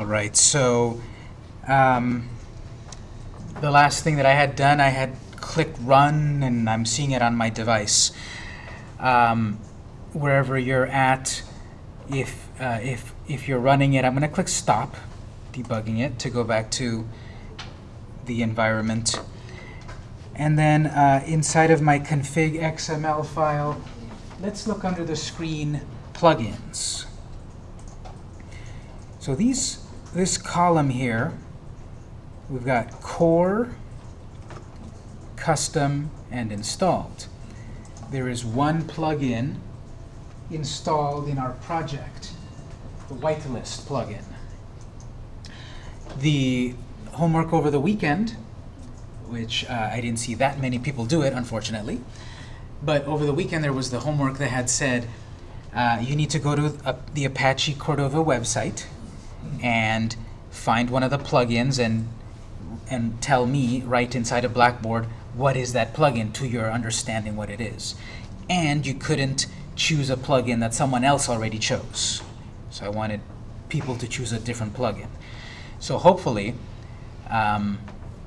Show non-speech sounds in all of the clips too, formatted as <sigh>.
All right, so um, the last thing that I had done, I had clicked run, and I'm seeing it on my device. Um, wherever you're at, if, uh, if, if you're running it, I'm going to click stop, debugging it, to go back to the environment. And then uh, inside of my config XML file, let's look under the screen plugins. So these, this column here, we've got core, custom, and installed. There is one plugin installed in our project, the whitelist plugin. The homework over the weekend, which uh, I didn't see that many people do it, unfortunately, but over the weekend there was the homework that had said uh, you need to go to the Apache Cordova website and find one of the plugins and and tell me right inside of Blackboard what is that plugin to your understanding what it is. And you couldn't choose a plugin that someone else already chose. So I wanted people to choose a different plugin. So hopefully, um,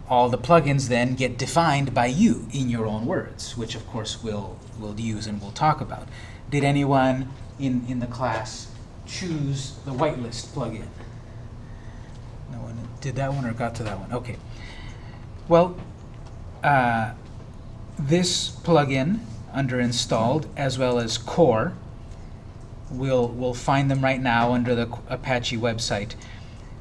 all the plugins then get defined by you in your own words, which of course we'll, we'll use and we'll talk about. Did anyone in, in the class choose the whitelist plugin? No one did that one or got to that one? Okay. Well, uh, this plugin under installed as well as core, we'll, we'll find them right now under the Apache website.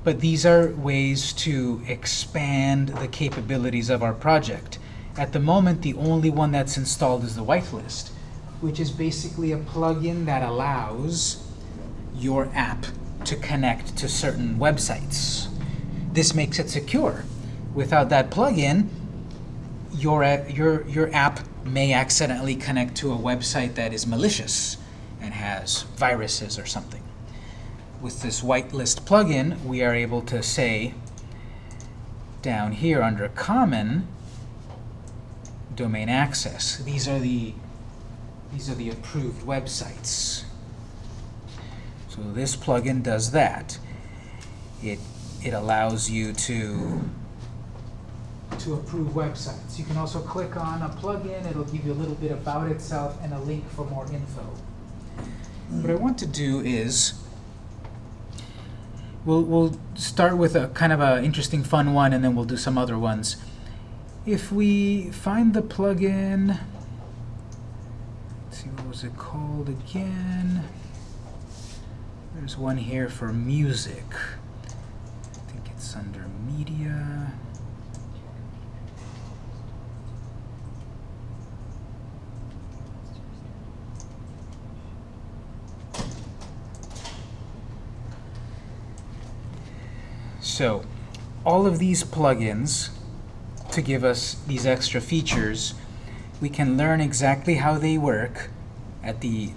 But these are ways to expand the capabilities of our project. At the moment, the only one that's installed is the whitelist, which is basically a plugin that allows your app to connect to certain websites. This makes it secure. Without that plugin, your, uh, your, your app may accidentally connect to a website that is malicious and has viruses or something. With this whitelist plugin, we are able to say down here under common domain access. These are the these are the approved websites. So this plugin does that. It it allows you to to approve websites. You can also click on a plugin. It'll give you a little bit about itself and a link for more info. What I want to do is we'll, we'll start with a kind of an interesting fun one, and then we'll do some other ones. If we find the plugin, let's see, what was it called again? There's one here for music. Under media. So all of these plugins to give us these extra features, we can learn exactly how they work at the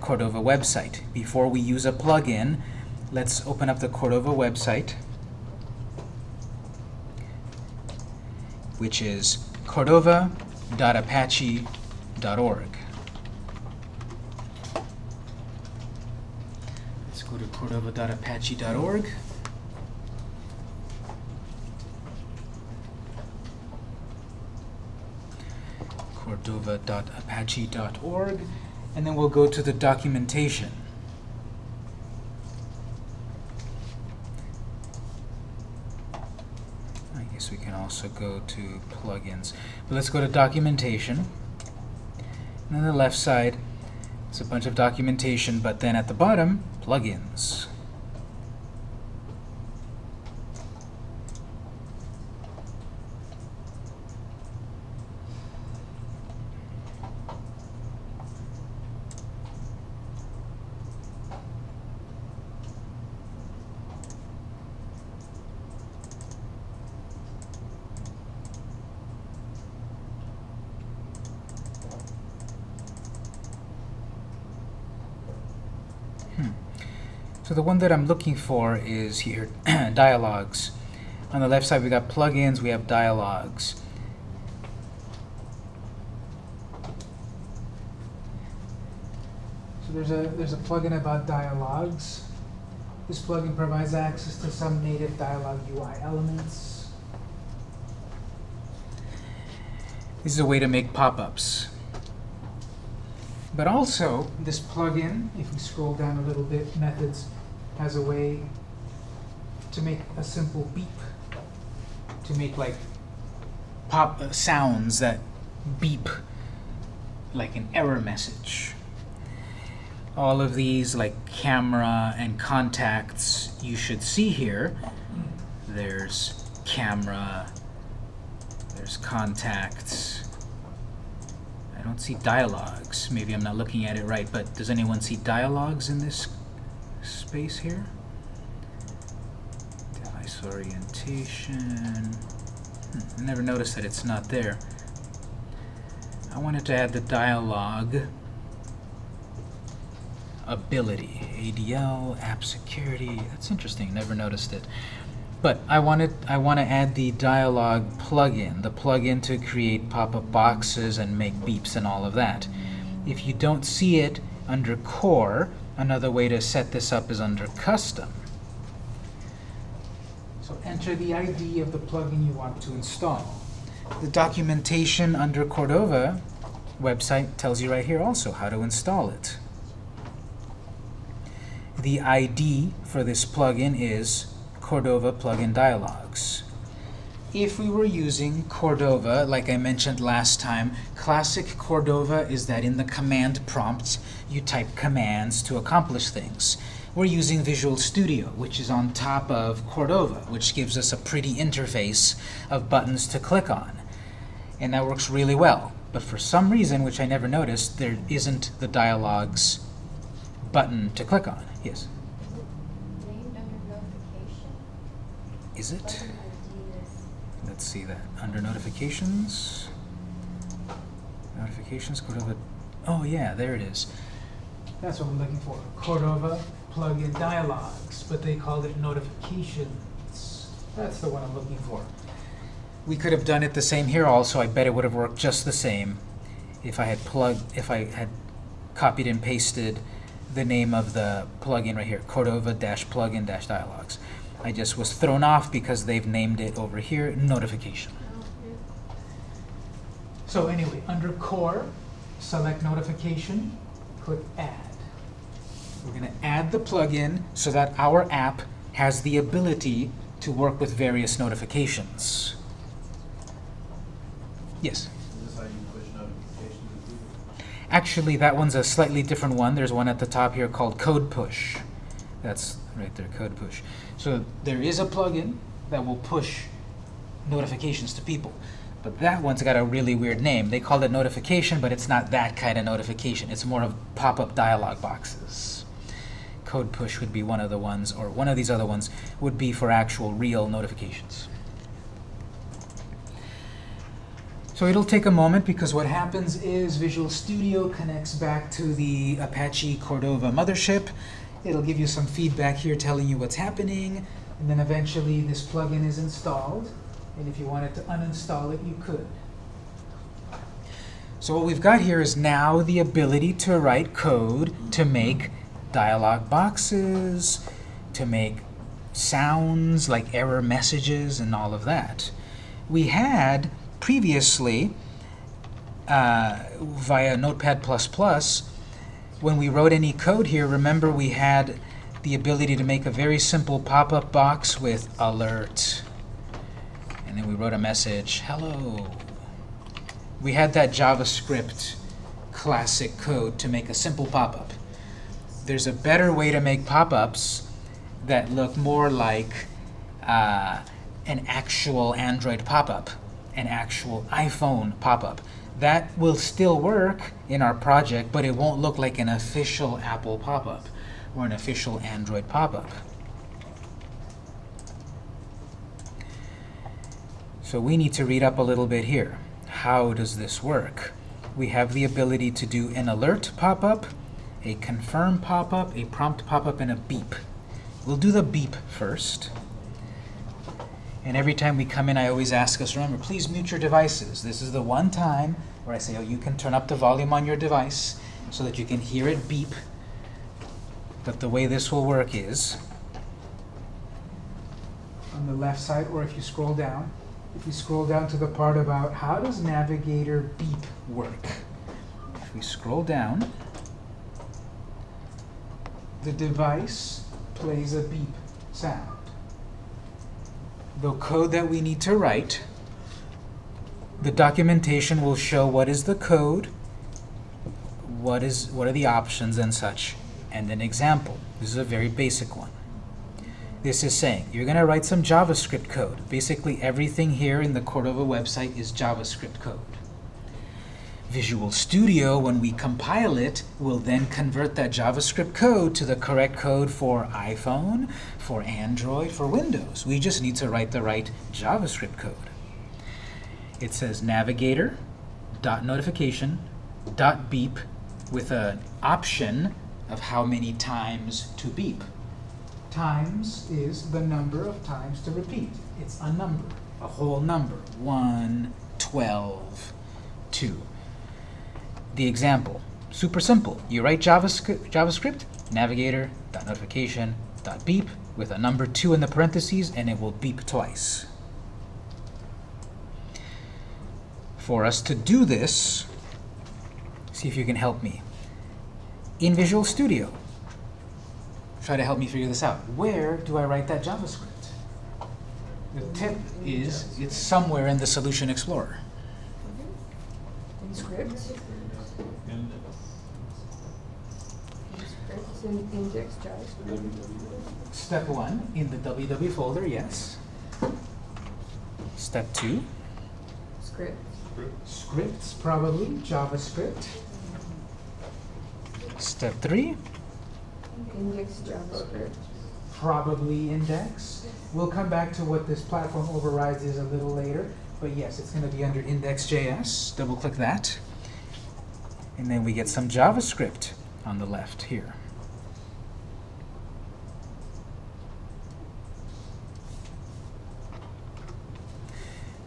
Cordova website. Before we use a plugin, let's open up the Cordova website, which is cordova.apache.org. Let's go to cordova.apache.org. cordova.apache.org, and then we'll go to the documentation. I guess we can also go to plugins. But let's go to documentation. And on the left side, it's a bunch of documentation, but then at the bottom, plugins. So the one that I'm looking for is here, <clears throat> dialogues. On the left side, we got plugins, we have dialogues. So there's a there's a plugin about dialogues. This plugin provides access to some native dialog UI elements. This is a way to make pop-ups. But also, this plugin, if we scroll down a little bit, methods, has a way to make a simple beep, to make like pop uh, sounds that beep like an error message. All of these, like camera and contacts, you should see here. There's camera, there's contacts. I don't see dialogues. Maybe I'm not looking at it right, but does anyone see dialogues in this space here? Device orientation. Hmm, I never noticed that it's not there. I wanted to add the dialogue ability. ADL, app security. That's interesting. Never noticed it. But I wanted I want to add the dialogue plugin, the plugin to create pop-up boxes and make beeps and all of that. If you don't see it under core, another way to set this up is under custom. So enter the ID of the plugin you want to install. The documentation under Cordova website tells you right here also how to install it. The ID for this plugin is Cordova Plugin Dialogs. If we were using Cordova, like I mentioned last time, classic Cordova is that in the command prompt you type commands to accomplish things. We're using Visual Studio, which is on top of Cordova, which gives us a pretty interface of buttons to click on. And that works really well. But for some reason, which I never noticed, there isn't the dialogues button to click on. Yes? Named under notification? Is it? Doesn't ID is- Let's see that. Under notifications. Notifications, Cordova. Oh, yeah, there it is. That's what I'm looking for. Cordova plugin dialogues, but they called it notifications. That's the one I'm looking for. We could have done it the same here also. I bet it would have worked just the same if I had plugged, if I had copied and pasted the name of the plugin right here, Cordova-plugin-dialogs. I just was thrown off because they've named it over here, notification. So anyway, under core, select notification, click add. We're going to add the plugin so that our app has the ability to work with various notifications. Yes? Actually, that one's a slightly different one. There's one at the top here called Code Push. That's right there, Code Push. So there is a plugin that will push notifications to people. But that one's got a really weird name. They call it notification, but it's not that kind of notification. It's more of pop-up dialog boxes. Code Push would be one of the ones, or one of these other ones would be for actual real notifications. So it'll take a moment because what happens is Visual Studio connects back to the Apache Cordova mothership. It'll give you some feedback here telling you what's happening, and then eventually this plugin is installed. And if you wanted to uninstall it, you could. So what we've got here is now the ability to write code to make dialog boxes, to make sounds like error messages and all of that. We had previously, uh, via Notepad++, when we wrote any code here, remember we had the ability to make a very simple pop-up box with alert. And then we wrote a message, hello. We had that JavaScript classic code to make a simple pop-up. There's a better way to make pop-ups that look more like uh, an actual Android pop-up, an actual iPhone pop-up. That will still work in our project, but it won't look like an official Apple pop-up or an official Android pop-up. So we need to read up a little bit here. How does this work? We have the ability to do an alert pop-up, a confirm pop-up, a prompt pop-up, and a beep. We'll do the beep first. And every time we come in, I always ask us, remember, please mute your devices. This is the one time where I say, oh, you can turn up the volume on your device so that you can hear it beep. But the way this will work is, on the left side, or if you scroll down, if you scroll down to the part about how does Navigator beep work? If we scroll down, The device plays a beep sound. the code that we need to write, the documentation will show what is the code, what is what are the options and such, and an example. This is a very basic one. This is saying you're going to write some JavaScript code. Basically, everything here in the Cordova website is JavaScript code. Visual Studio, when we compile it, will then convert that JavaScript code to the correct code for iPhone, for Android, for Windows. We just need to write the right JavaScript code. It says navigator, dot notification, dot beep, with an option of how many times to beep. Times is the number of times to repeat. It's a number. A whole number. 1, 12, 2. The example. Super simple. You write JavaScript, JavaScript navigator, dot notification, dot beep, with a number 2 in the parentheses, and it will beep twice. For us to do this, see if you can help me. In Visual Studio, try to help me figure this out. Where do I write that JavaScript? The tip is it's somewhere in the Solution Explorer. In scripts, scripts in index JavaScript. Step one, in the www folder, yes. Step two, Script, Scripts, probably, JavaScript. step three, index JavaScript. probably index. We'll come back to what this platform overrides is a little later, but yes, it's going to be under index.js. double click that. And then we get some JavaScript on the left here.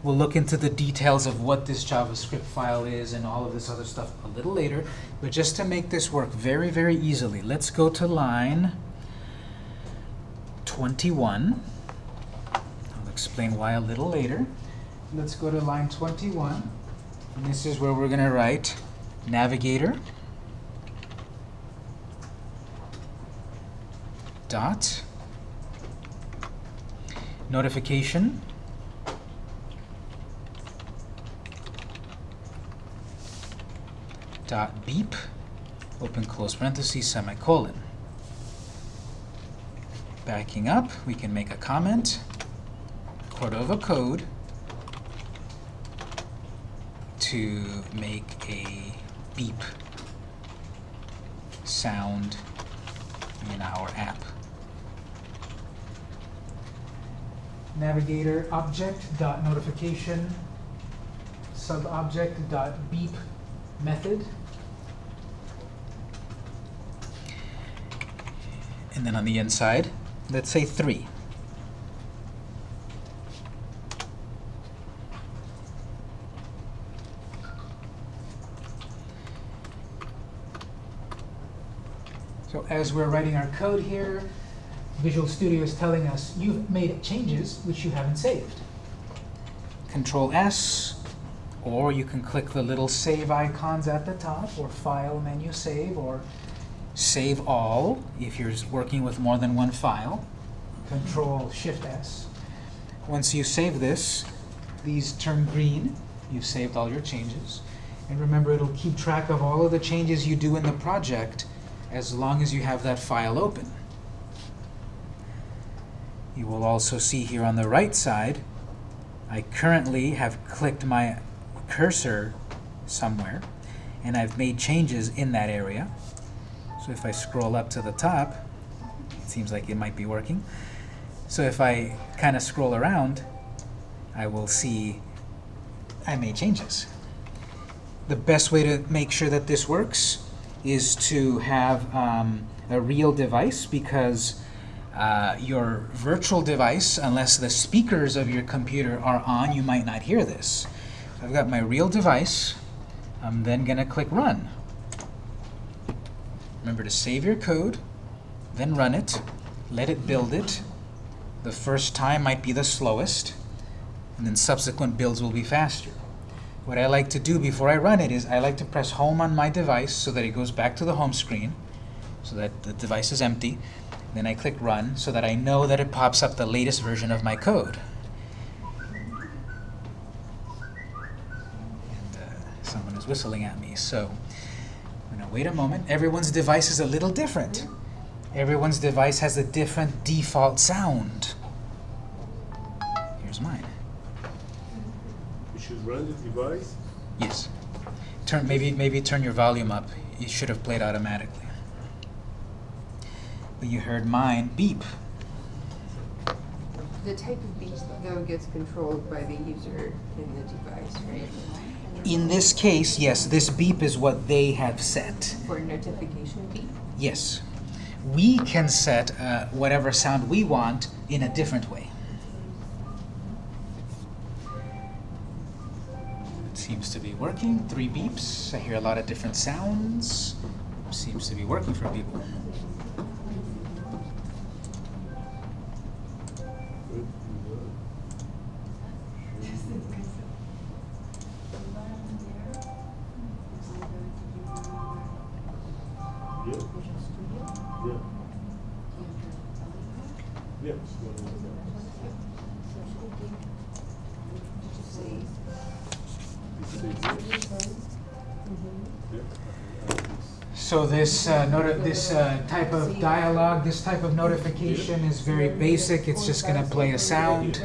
We'll look into the details of what this JavaScript file is and all of this other stuff a little later. But just to make this work very, very easily, let's go to line 21. I'll explain why a little later. Let's go to line 21. And this is where we're going to write navigator dot notification dot beep open close parenthesis, semicolon backing up we can make a comment Cordova code to make a beep sound in our app. Navigator object dot notification subobject dot beep method. And then on the inside, let's say 3. So as we're writing our code here, Visual Studio is telling us you've made changes which you haven't saved. Control S, or you can click the little Save icons at the top, or File menu Save, or Save All if you're working with more than one file. Control Shift S. Once you save this, These turn green. you've saved all your changes. And remember, it'll keep track of all of the changes you do in the project as long as you have that file open. You will also see here on the right side, I currently have clicked my cursor somewhere, and I've made changes in that area. So if I scroll up to the top, it seems like it might be working. So if I kind of scroll around, I will see I made changes. The best way to make sure that this works is to have um, a real device because uh, your virtual device, unless the speakers of your computer are on, you might not hear this. So I've got my real device. I'm then going to click Run. Remember to save your code, then run it, let it build it, The first time might be the slowest, and then subsequent builds will be faster. What I like to do before I run it is I like to press home on my device so that it goes back to the home screen, so that the device is empty. Then I click run so that I know that it pops up the latest version of my code. And uh, someone is whistling at me, so wait a moment. Everyone's device is a little different. Everyone's device has a different default sound. Here's mine. We should run the device. Yes. Turn maybe maybe turn your volume up. It should have played automatically. But you heard mine beep. The type of beep though gets controlled by the user in the device, right? In this case, yes, this beep is what they have set. For notification beep. Yes. We can set uh, whatever sound we want in a different way. It seems to be working. Three beeps. I hear a lot of different sounds. Seems to be working for people. This uh, type of dialogue, this type of notification is very basic. It's just going to play a sound.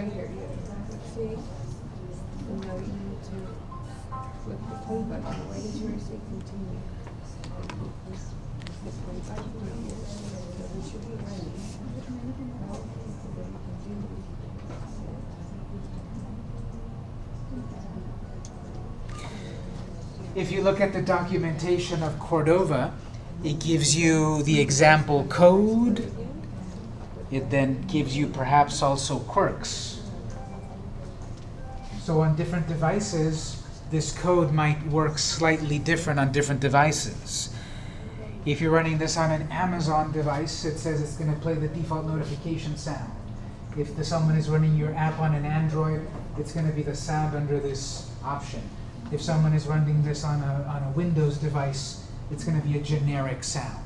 If you look at the documentation of Cordova, it gives you the example code. It then gives you perhaps also quirks. So on different devices, this code might work slightly different on different devices. If you're running this on an Amazon device, it says it's going to play the default notification sound. If the, someone is running your app on an Android, it's going to be the sound under this option. If someone is running this on a, on a Windows device, it's going to be a generic sound.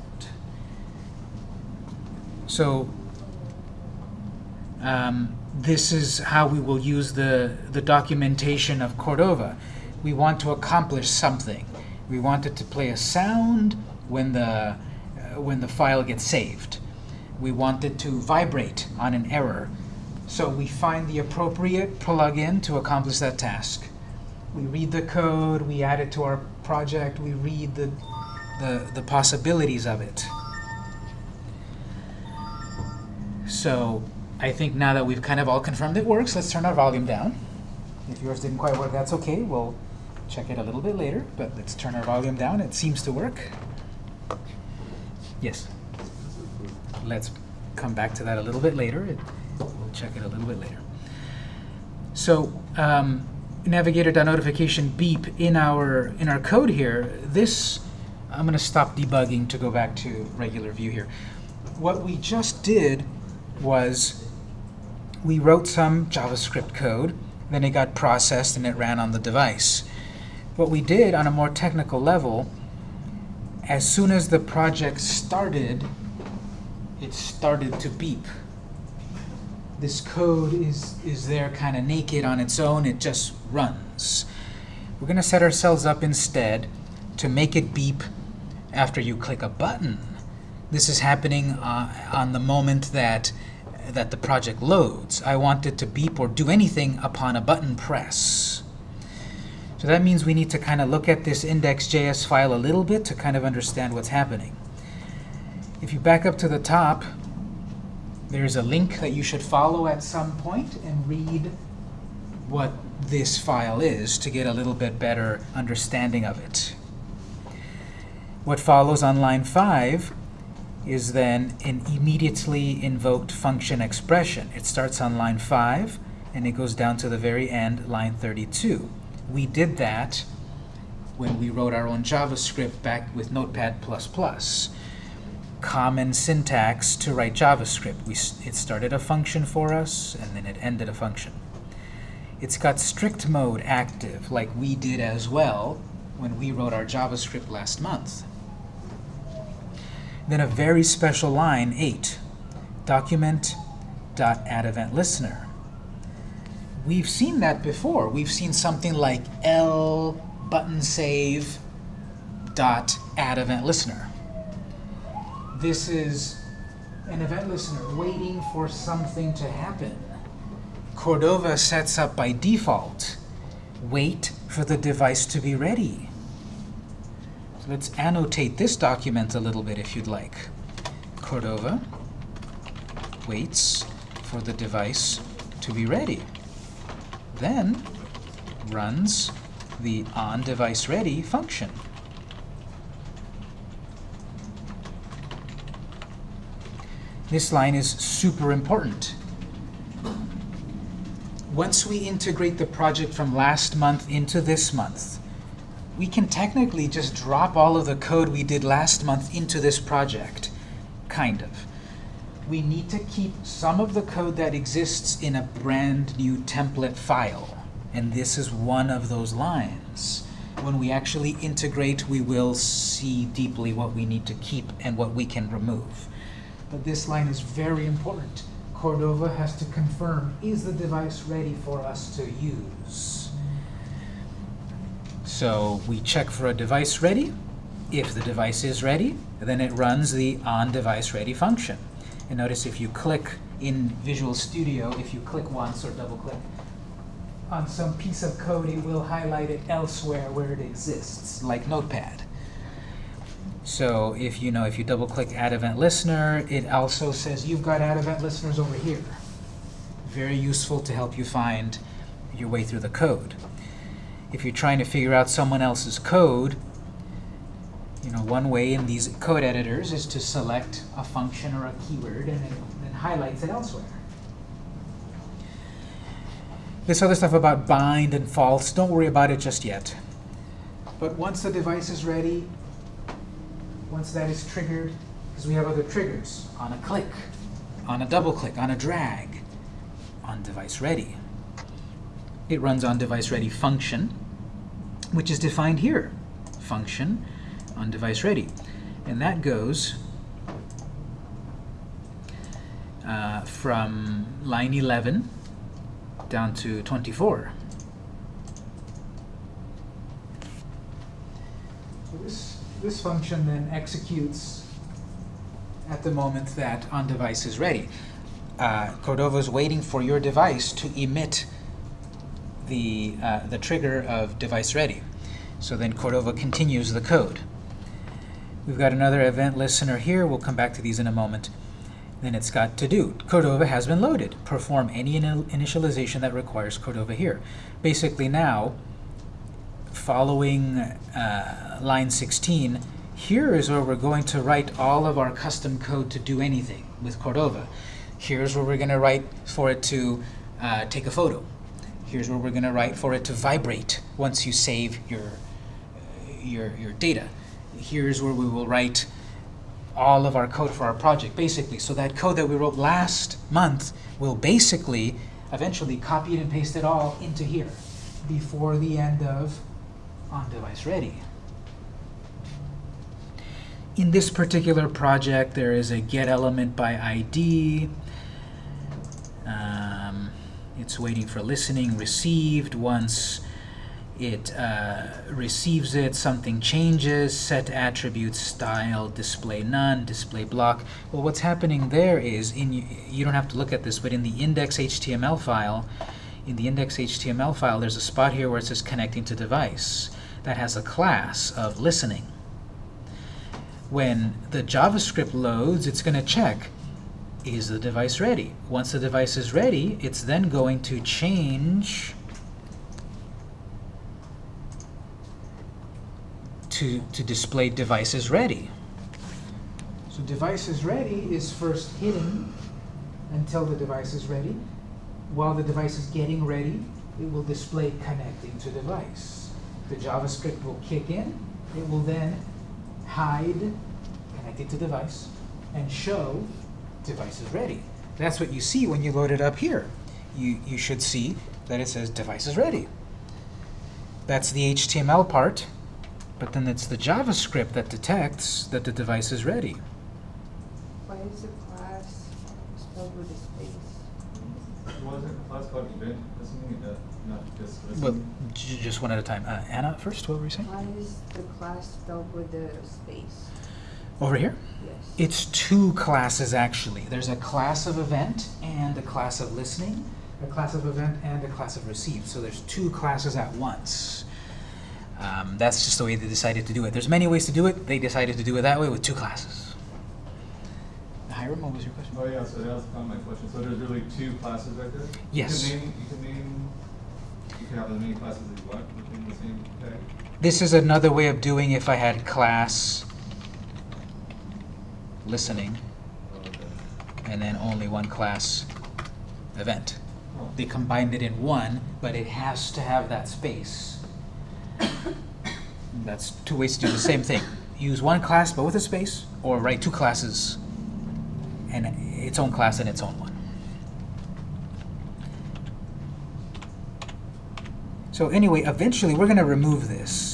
So um, this is how we will use the, the documentation of Cordova. We want to accomplish something. We want it to play a sound when the, uh, when the file gets saved. We want it to vibrate on an error. So we find the appropriate plugin to accomplish that task. We read the code, we add it to our project, we read the, the, the possibilities of it. So I think now that we've kind of all confirmed it works, let's turn our volume down. If yours didn't quite work, that's okay. We'll check it a little bit later, but let's turn our volume down. It seems to work. Yes. Let's come back to that a little bit later. It, we'll check it a little bit later. So um, navigator.notification beep in our in our code here. This I'm going to stop debugging to go back to regular view here. What we just did was we wrote some JavaScript code, then it got processed and it ran on the device. What we did on a more technical level, as soon as the project started, it started to beep. This code is, is there kind of naked on its own, it just runs. We're going to set ourselves up instead to make it beep after you click a button. This is happening uh, on the moment that that the project loads. I want it to beep or do anything upon a button press. So that means we need to kind of look at this index.js file a little bit to kind of understand what's happening. If you back up to the top, there's a link that you should follow at some point and read what this file is to get a little bit better understanding of it. What follows on line 5 is then an immediately invoked function expression. It starts on line 5 and it goes down to the very end, line 32. We did that when we wrote our own JavaScript back with Notepad++. common syntax to write JavaScript. We, it started a function for us, and then it ended a function. It's got strict mode active, like we did as well when we wrote our JavaScript last month. Then a very special line, 8, document.addEventListener. We've seen that before. We've seen something like L button save dot add event listener. This is an event listener waiting for something to happen. Cordova sets up by default, wait for the device to be ready. Let's annotate this document a little bit if you'd like. Cordova waits for the device to be ready. Then runs the onDeviceReady function. This line is super important. Once we integrate the project from last month into this month, we can technically just drop all of the code we did last month into this project, kind of. We need to keep some of the code that exists in a brand new template file, and this is one of those lines. When we actually integrate, we will see deeply what we need to keep and what we can remove. But this line is very important. Cordova has to confirm, is the device ready for us to use? So we check for a device ready. If the device is ready, then it runs the onDeviceReady function. And notice if you click in Visual Studio, if you click once or double click on some piece of code, it will highlight it elsewhere where it exists, like Notepad. So if you know, if you double click Add Event Listener, it also says you've got Add Event Listeners over here. Very useful to help you find your way through the code. If you're trying to figure out someone else's code, you know, one way in these code editors is to select a function or a keyword and then, highlights it elsewhere. This other stuff about bind and false, don't worry about it just yet. But once the device is ready, once that is triggered, because we have other triggers, on a click, on a double click, on a drag, on device ready. It runs on device ready function, which is defined here. Function on device ready. And that goes uh, from line 11 down to 24. So this, this function then executes at the moment that on-device is ready. Uh, Cordova is waiting for your device to emit the, uh, the trigger of device ready. So then Cordova continues the code. We've got another event listener here. We'll come back to these in a moment. Then it's got to do. Cordova has been loaded. Perform any ini- initialization that requires Cordova here. Basically now, following uh, line 16, here is where we're going to write all of our custom code to do anything with Cordova. Here's where we're going to write for it to uh, take a photo. Here's where we're going to write for it to vibrate once you save your, your, your data. Here's where we will write all of our code for our project, basically. So that code that we wrote last month will basically eventually copy it and paste it all into here before the end of on-device ready. In this particular project, there is a get element by ID. It's waiting for listening received. Once it uh, receives it, something changes, set attribute style, display none, display block. Well, what's happening there is, in you don't have to look at this, but in the index.html file, in the index.html file, there's a spot here where it says connecting to device that has a class of listening. When the JavaScript loads, it's going to check, is the device ready? Once the device is ready, it's then going to change to, to display device is ready. So device is ready is first hidden until the device is ready. While the device is getting ready, it will display connecting to device. The JavaScript will kick in. It will then hide connected to device. and show device is ready. That's what you see when you load it up here. You, you should see that it says device is ready. That's the HTML part, but then it's the JavaScript that detects that the device is ready. Why is the class spelled with a space? Wasn't a class called event listening, uh, not just Well, listening? just one at a time. Uh, Anna first, what were you saying? Why is the class spelled with a space? Over here? Yes. It's two classes actually. There's a class of event and a class of listening, a class of event and a class of receive. So there's two classes at once. Um, that's just the way they decided to do it. There's many ways to do it. They decided to do it that way with two classes. Hiram, what was your question? Oh, yeah, so that was kind of my question. So there's really two classes right there? Yes. You can name, you can name, you can have as many classes as you want within the same tag? This is another way of doing if I had class listening and then only one class event. They combined it in one, but it has to have that space. That's two ways to do the same thing. Use one class but with a space, or write two classes and its own class and its own one. So anyway, eventually we're going to remove this.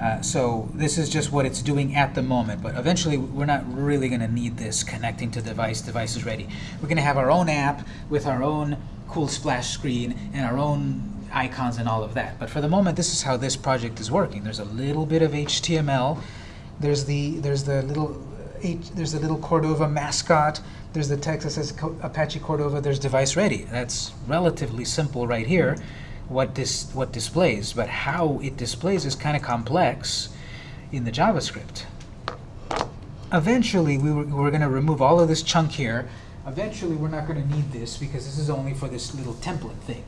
Uh, so this is just what it's doing at the moment, but eventually we're not really going to need this connecting to device, device is ready. We're going to have our own app with our own cool splash screen and our own icons and all of that. But for the moment, this is how this project is working. There's a little bit of HTML. There's the there's the little there's the little Cordova mascot. There's the text that says Apache Cordova. There's device ready. That's relatively simple right here. What this what displays, but how it displays is kind of complex in the JavaScript. Eventually, we were, we're going to remove all of this chunk here. Eventually, we're not going to need this because this is only for this little template thing.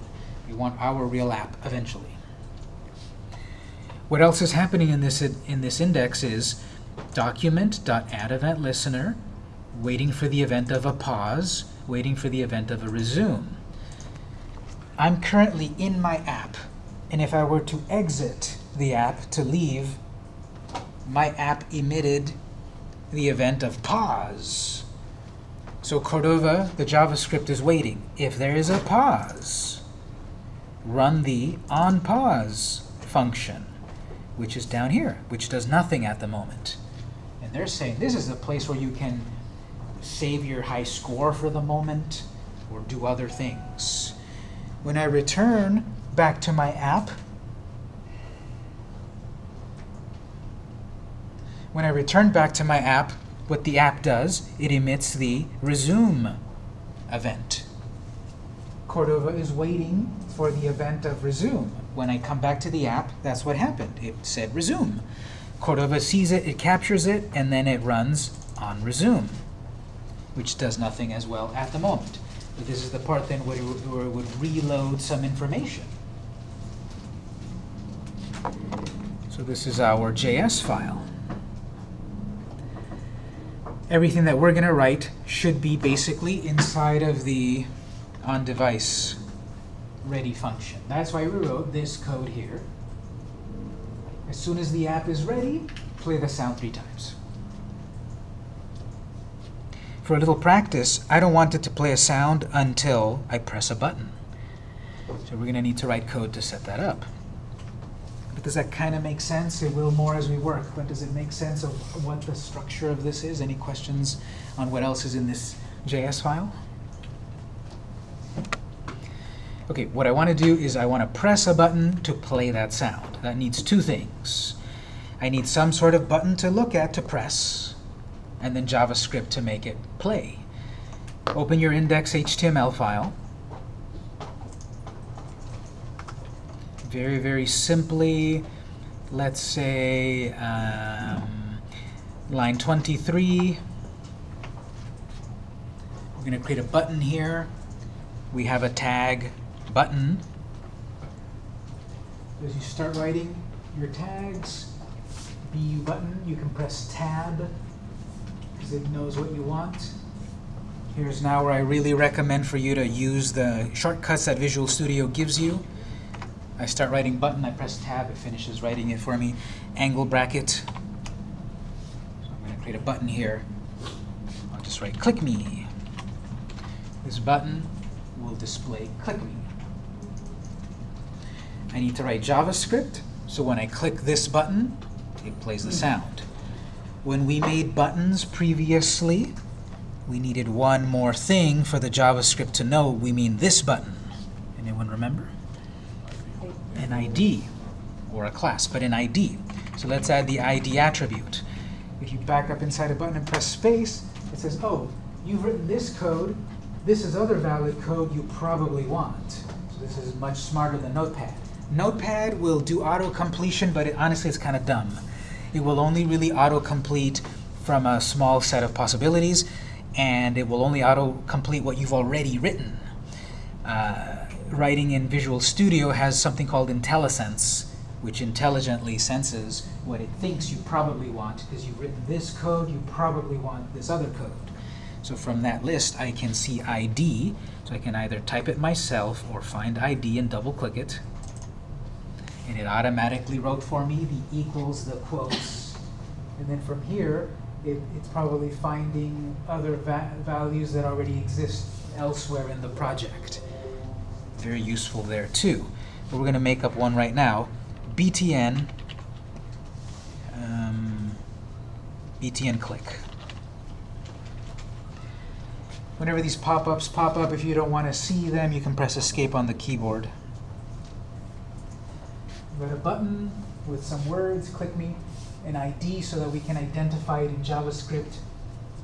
We want our real app eventually. What else is happening in this in this index is document.addEventListener, waiting for the event of a pause, waiting for the event of a resume. I'm currently in my app, and if I were to exit the app to leave, my app emitted the event of pause. So Cordova, the JavaScript is waiting. If there is a pause, run the onPause function, which is down here, which does nothing at the moment. And they're saying this is a place where you can save your high score for the moment or do other things. When I return back to my app, when I return back to my app, what the app does, it emits the resume event. Cordova is waiting for the event of resume. When I come back to the app, that's what happened. It said resume. Cordova sees it, it captures it, and then it runs on resume, which does nothing as well at the moment. This is the part then where it would, where it would reload some information. So this is our JS file. Everything that we're going to write should be basically inside of the on-device ready function. That's why we wrote this code here. As soon as the app is ready, play the sound three times. For a little practice, I don't want it to play a sound until I press a button. So we're going to need to write code to set that up. But does that kind of make sense? It will more as we work, but does it make sense of what the structure of this is? Any questions on what else is in this JS file? Okay, what I want to do is I want to press a button to play that sound. That needs two things. I need some sort of button to look at to press, and then JavaScript to make it play. Open your index.html file. Very, very simply, let's say um, line 23. We're going to create a button here. We have a tag button. As you start writing your tags, BU button, you can press tab because it knows what you want. Here's now where I really recommend for you to use the shortcuts that Visual Studio gives you. I start writing button, I press tab, it finishes writing it for me. Angle bracket. So I'm going to create a button here. I'll just just write click me. This button will display click me. I need to write JavaScript, so when I click this button, it plays the hmm. sound. When we made buttons previously, we needed one more thing for the JavaScript to know we mean this button. Anyone remember? An ID, or a class, but an ID. So let's add the ID attribute. If you back up inside a button and press space, it says, oh, you've written this code, this is other valid code you probably want. So this is much smarter than Notepad. Notepad will do auto-completion, but it, honestly it's kind of dumb. It will only really auto-complete from a small set of possibilities, and it will only auto-complete what you've already written. Uh, writing in Visual Studio has something called IntelliSense, which intelligently senses what it thinks you probably want, because you've written this code, you probably want this other code. So from that list, I can see ID, so I can either type it myself or find ID and double-click it. And it automatically wrote for me the equals, the quotes. And then from here, it, it's probably finding other va values that already exist elsewhere in the project. Very useful there too. But we're going to make up one right now. btn um, btn click. Whenever these pop-ups pop up, if you don't want to see them, you can press escape on the keyboard. Got a button with some words, click me, an ID so that we can identify it in JavaScript,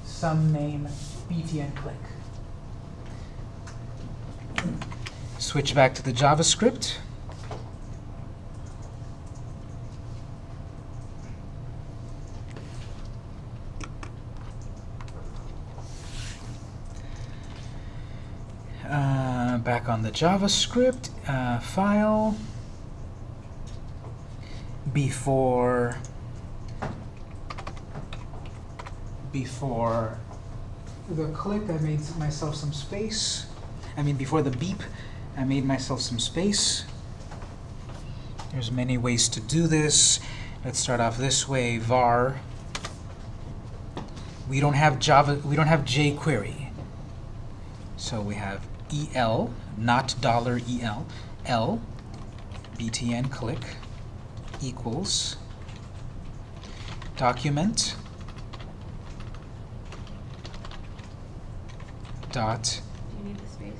some name, btn click. Switch back to the JavaScript. Uh, back on the JavaScript uh, file. Before before the click, I made myself some space. I mean, before the beep, I made myself some space. There's many ways to do this. Let's start off this way, var. We don't have Java, we don't have jQuery. So we have EL, not dollar $EL, L, btn click equals document dot Do you need the space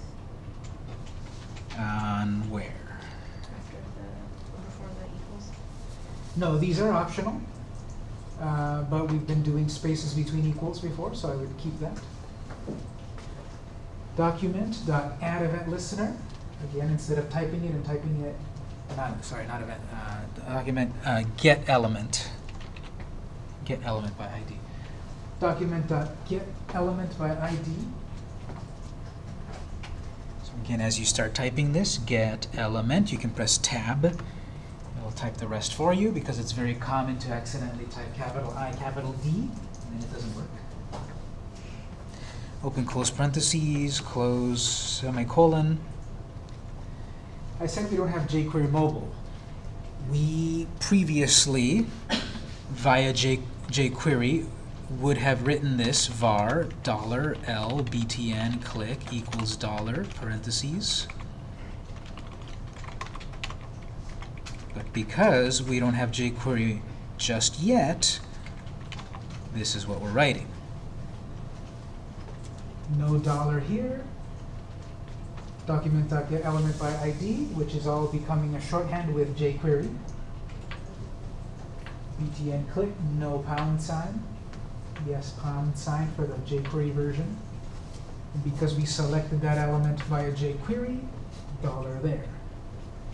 on where? after the, before the equals? No, these are optional, uh, but we've been doing spaces between equals before, so I would keep that. Document dot add event listener. Again, instead of typing it and typing it, not sorry, not event. Uh, document uh, get element. Get element by ID. Document dot get element by ID. So again, as you start typing this, get element, you can press tab. It'll type the rest for you because it's very common to accidentally type capital I, capital D, and then it doesn't work. Open close parentheses, close semicolon. I said we don't have jQuery mobile. We previously, via J, jQuery, would have written this var dollar $l btn click equals dollar parentheses. But because we don't have jQuery just yet, this is what we're writing. No dollar here. Document.get element by ID, which is all becoming a shorthand with jQuery. btn click, no pound sign. Yes, pound sign for the jQuery version. And because we selected that element via jQuery, dollar there.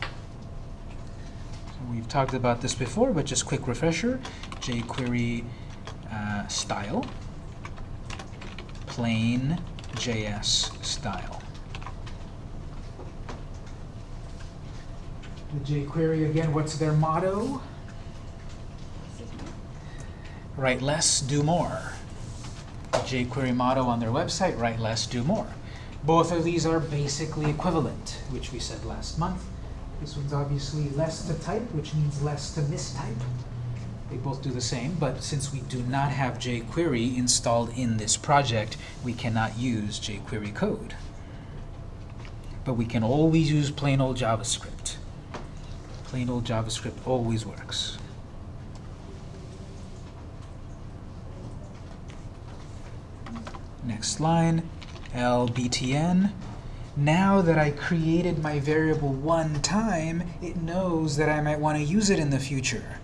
So we've talked about this before, but just quick refresher. jQuery uh, style, plain JS style. The jQuery, again, what's their motto? Write less, do more. The jQuery motto on their website, write less, do more. Both of these are basically equivalent, which we said last month. This one's obviously less to type, which means less to mistype. They both do the same, but since we do not have jQuery installed in this project, we cannot use jQuery code. But we can always use plain old JavaScript. Plain old JavaScript always works. Next line, lbtn. Now that I created my variable one time, it knows that I might want to use it in the future.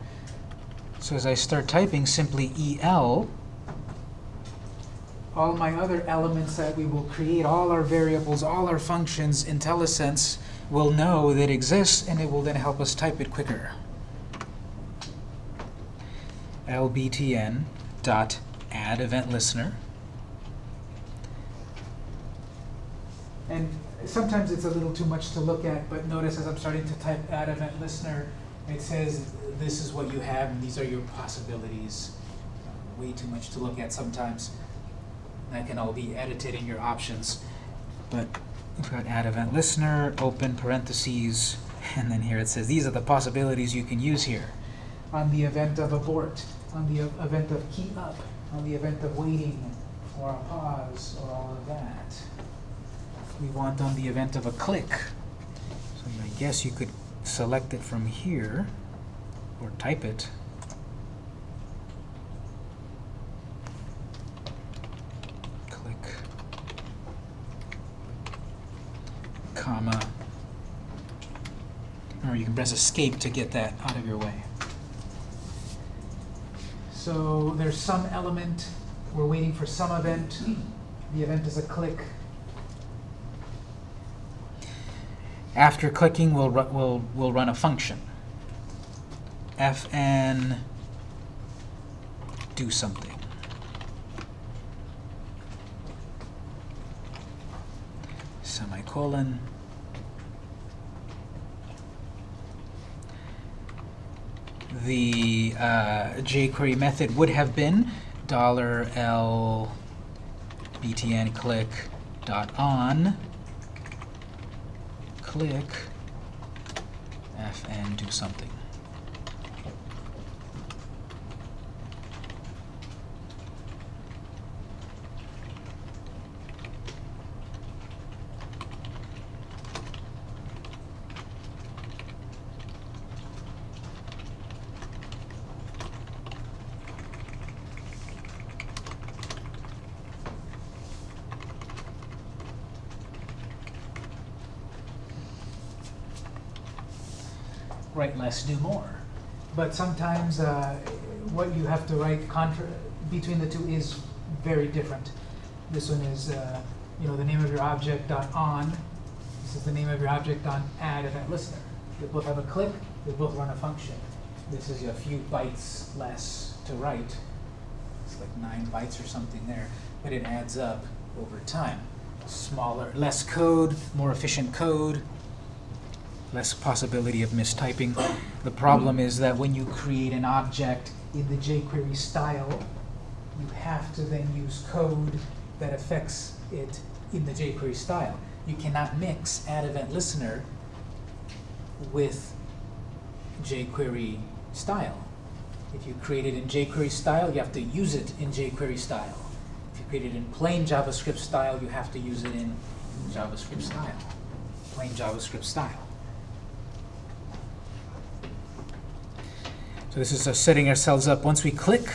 So as I start typing simply el, all my other elements that we will create, all our variables, all our functions, IntelliSense will know that exists, and it will then help us type it quicker. lbtn dot add event listener. And sometimes it's a little too much to look at, but notice as I'm starting to type add event listener, it says this is what you have and these are your possibilities. Way too much to look at sometimes. That can all be edited in your options. But we've got add event listener, open parentheses, and then here it says these are the possibilities you can use here. On the event of abort, on the event of key up, on the event of waiting, or a pause, or all of that we want on the event of a click. So I guess you could select it from here or type it. Click, comma, or you can press escape to get that out of your way. So there's some element, we're waiting for some event, the event is a click, After clicking, we'll, we'll, we'll run a function. fn do something. Semicolon. The uh, jQuery method would have been dollar $l btn click dot on click fn do something. Less, do more. But sometimes uh, what you have to write contra between the two is very different. This one is, uh, you know, the name of your object dot on. This is the name of your object on add event listener. They both have a click. They both run a function. This is a few bytes less to write. It's like nine bytes or something there, but it adds up over time. Smaller, less code, more efficient code, less possibility of mistyping. The problem is that when you create an object in the jQuery style, you have to then use code that affects it in the jQuery style. You cannot mix add event listener with jQuery style. If you create it in jQuery style, you have to use it in jQuery style. If you create it in plain JavaScript style, you have to use it in JavaScript style, plain JavaScript style. So this is uh, setting ourselves up. Once we click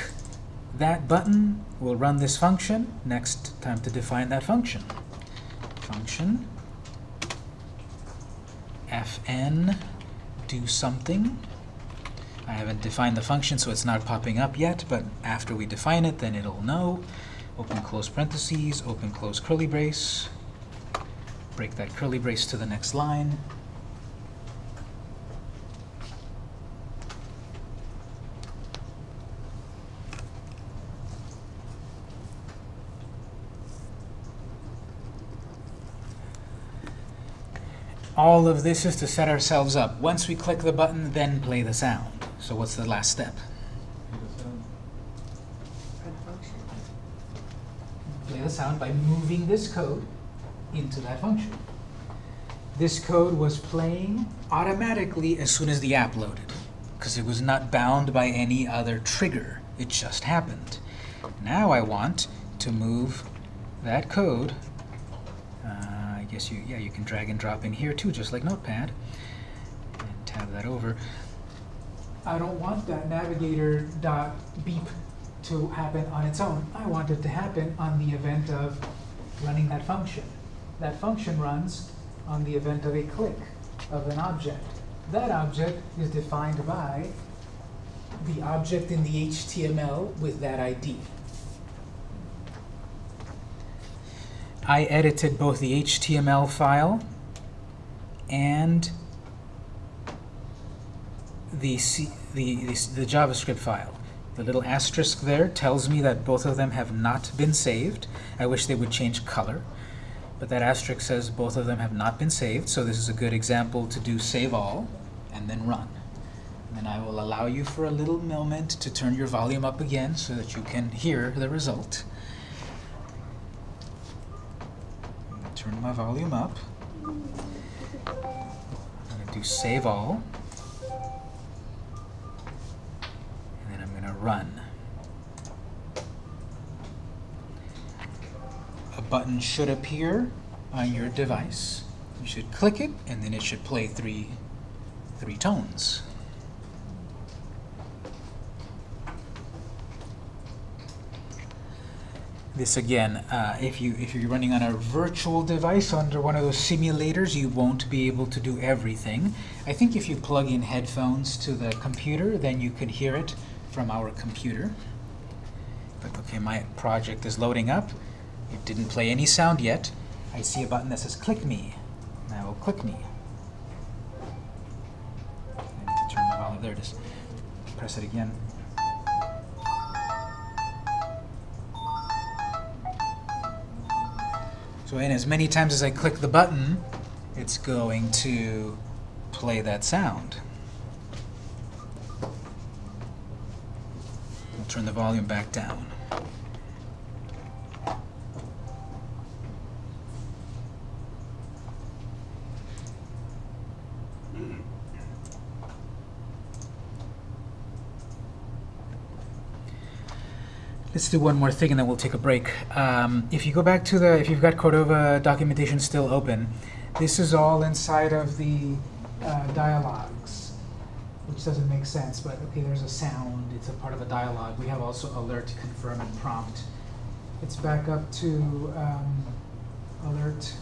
that button, we'll run this function. Next, time to define that function. Function fn do something. I haven't defined the function, so it's not popping up yet, but after we define it, then it'll know. Open close parentheses, open close curly brace. Break that curly brace to the next line. All of this is to set ourselves up. Once we click the button, then play the sound. So what's the last step? Play the sound by moving this code into that function. This code was playing automatically as soon as the app loaded. because it was not bound by any other trigger. It just happened. Now I want to move that code. Guess you, yeah, you can drag and drop in here too, just like Notepad. And tab that over. I don't want that navigator dot beep to happen on its own. I want it to happen on the event of running that function. That function runs on the event of a click of an object. That object is defined by the object in the HTML with that ID. I edited both the HTML file and the, C, the, the, the JavaScript file. The little asterisk there tells me that both of them have not been saved. I wish they would change color. But that asterisk says both of them have not been saved, so this is a good example to do save all and then run. And then I will allow you for a little moment to turn your volume up again so that you can hear the result. I'm gonna Turn my volume up. I'm going to do save all. And then I'm going to run. A button should appear on your device. You should click it, and then it should play three, three tones. This again, uh, if you if you're running on a virtual device under one of those simulators, you won't be able to do everything. I think if you plug in headphones to the computer, then you can hear it from our computer. But okay, my project is loading up. It didn't play any sound yet. I see a button that says click me. I will click me. I need to turn my volume. There it is. Press it again. So in as many times as I click the button, it's going to play that sound. I'll turn the volume back down. Let's do one more thing and then we'll take a break. Um, if you go back to the, if you've got Cordova documentation still open, this is all inside of the uh, dialogues, which doesn't make sense, but okay, there's a sound, it's a part of a dialogue. We have also alert, confirm, and prompt. It's back up to um, alert.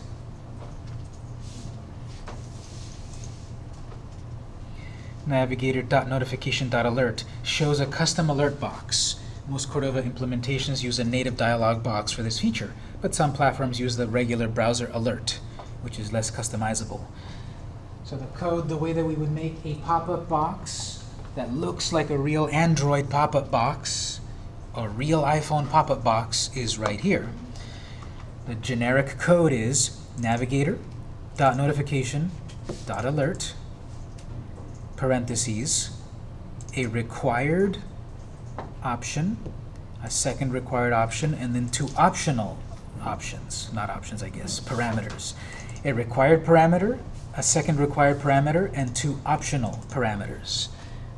Navigator.notification.alert shows a custom alert box. Most Cordova implementations use a native dialog box for this feature, but some platforms use the regular browser alert, which is less customizable. So the code, the way that we would make a pop-up box that looks like a real Android pop-up box, a real iPhone pop-up box, is right here. The generic code is navigator.notification.alert, parentheses, a required option, a second required option, and then two optional options, not options, I guess, parameters. A required parameter, a second required parameter, and two optional parameters.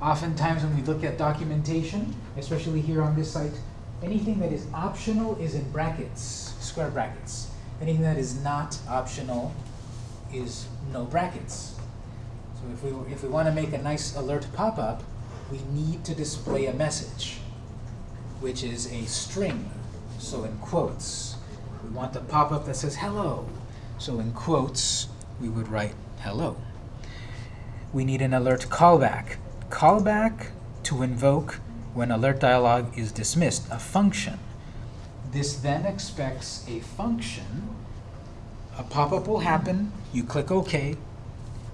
Oftentimes when we look at documentation, especially here on this site, anything that is optional is in brackets, square brackets. Anything that is not optional is no brackets. So if we, if we want to make a nice alert pop-up, we need to display a message which is a string, so in quotes. We want the pop-up that says hello, so in quotes we would write hello. We need an alert callback. Callback to invoke when alert dialog is dismissed, a function. This then expects a function. A pop-up will happen, you click OK,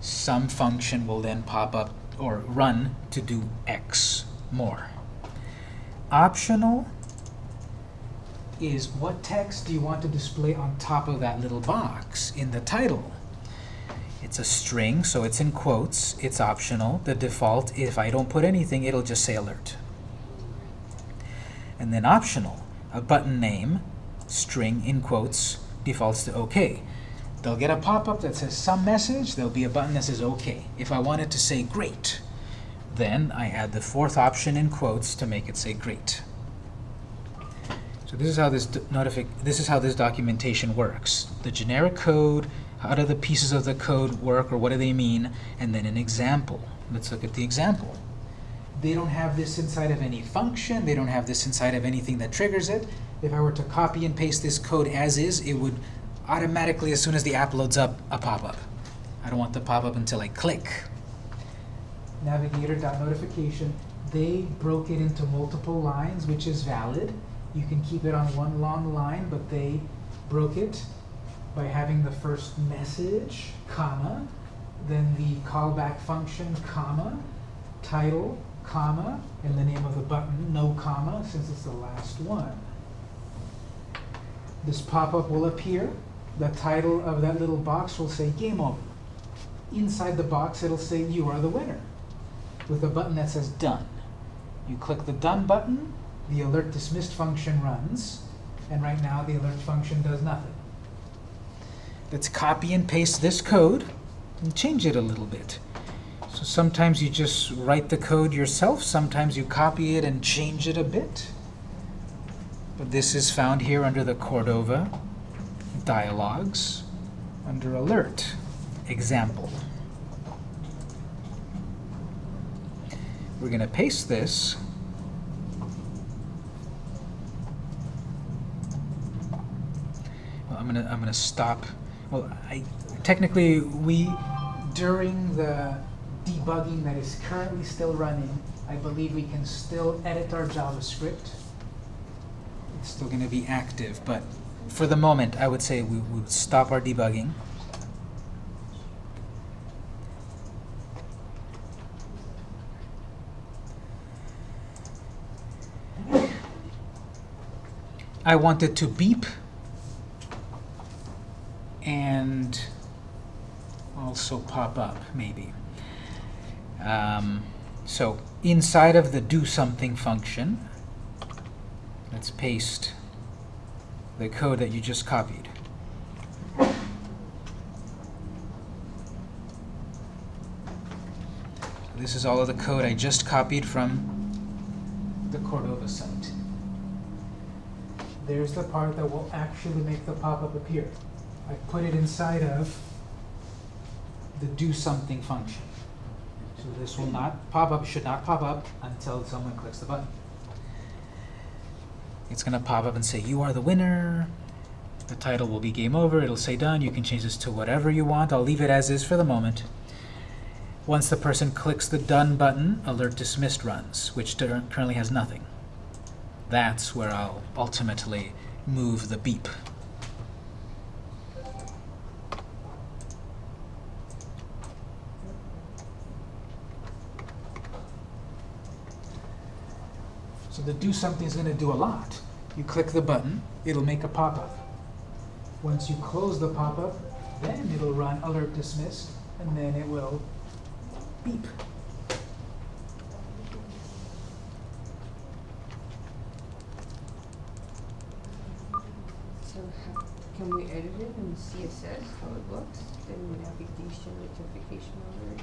some function will then pop up or run to do X more. Optional is what text do you want to display on top of that little box in the title. It's a string, so it's in quotes. It's optional. The default, if I don't put anything, it'll just say alert. And then optional, a button name, string in quotes, defaults to OK. They'll get a pop-up that says some message. There'll be a button that says OK. If I wanted to say great, Then I add the fourth option in quotes to make it say great. So this is how this notific this is how this documentation works. The generic code, how do the pieces of the code work or what do they mean, and then an example. Let's look at the example. They don't have this inside of any function, they don't have this inside of anything that triggers it. If I were to copy and paste this code as is, it would automatically, as soon as the app loads up, a pop-up. I don't want the pop-up until I click. Navigator.notification, they broke it into multiple lines, which is valid. You can keep it on one long line, but they broke it by having the first message, comma, then the callback function, comma, title, comma, and the name of the button, no comma, since it's the last one. This pop-up will appear. The title of that little box will say game over. Inside the box, it'll say you are the winner with a button that says done. You click the done button, the alert dismissed function runs, and right now the alert function does nothing. Let's copy and paste this code and change it a little bit. So sometimes you just write the code yourself, sometimes you copy it and change it a bit. But this is found here under the Cordova dialogues, under alert, example. We're going to paste this. Well, I'm going to I'm going to stop. Well, I technically we during the debugging that is currently still running, I believe we can still edit our JavaScript. It's still going to be active, but for the moment, I would say we would stop our debugging. I want it to beep and also pop up, maybe. Um, so inside of the do something function, let's paste the code that you just copied. This is all of the code I just copied from the Cordova site. There's the part that will actually make the pop-up appear. I put it inside of the do something function. So this will not pop up, should not pop up until someone clicks the button. It's going to pop up and say, you are the winner. The title will be game over. It'll say done. You can change this to whatever you want. I'll leave it as is for the moment. Once the person clicks the done button, alert dismissed runs, which currently has nothing. That's where I'll ultimately move the beep. So the do something is going to do a lot. You click the button, it'll make a pop-up. Once you close the pop-up, then it'll run alert dismissed, and then it will beep. So we edit it in CSS, how it looks, in navigation, notification alert?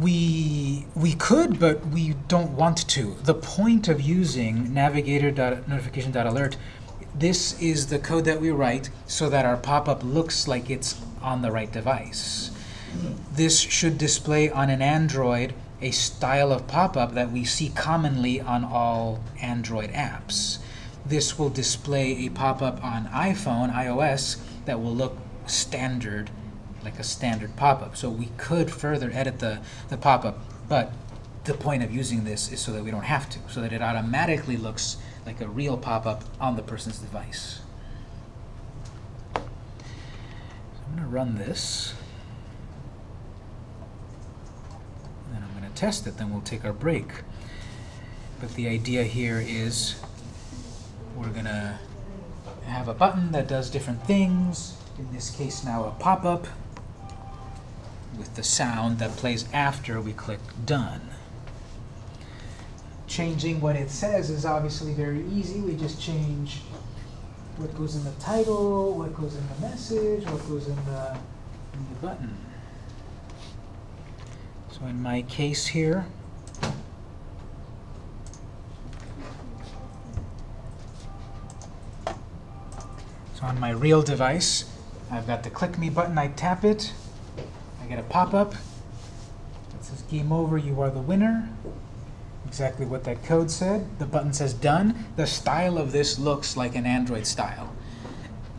We we could, but we don't want to. The point of using navigator.notification.alert, this is the code that we write so that our pop-up looks like it's on the right device. This should display on an Android a style of pop-up that we see commonly on all Android apps. This will display a pop-up on iPhone, iOS, that will look standard like a standard pop-up. So we could further edit the, the pop-up, but the point of using this is so that we don't have to, so that it automatically looks like a real pop-up on the person's device. I'm going to run this. And I'm going to test it, then we'll take our break. But the idea here is we're going to have a button that does different things. In this case now a pop-up with the sound that plays after we click done. Changing what it says is obviously very easy. We just change what goes in the title, what goes in the message, what goes in the, in the button. So in my case here, on my real device, I've got the click me button, I tap it, I get a pop-up that says game over, you are the winner. Exactly what that code said. The button says done. The style of this looks like an Android style.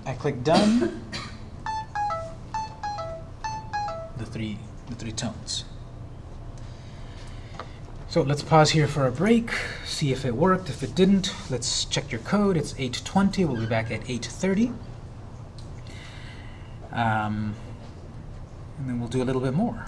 I click done. The three, the three tones. So let's pause here for a break, see if it worked. If it didn't, let's check your code. It's 8.20. We'll be back at 8.30. Um, and then we'll do a little bit more.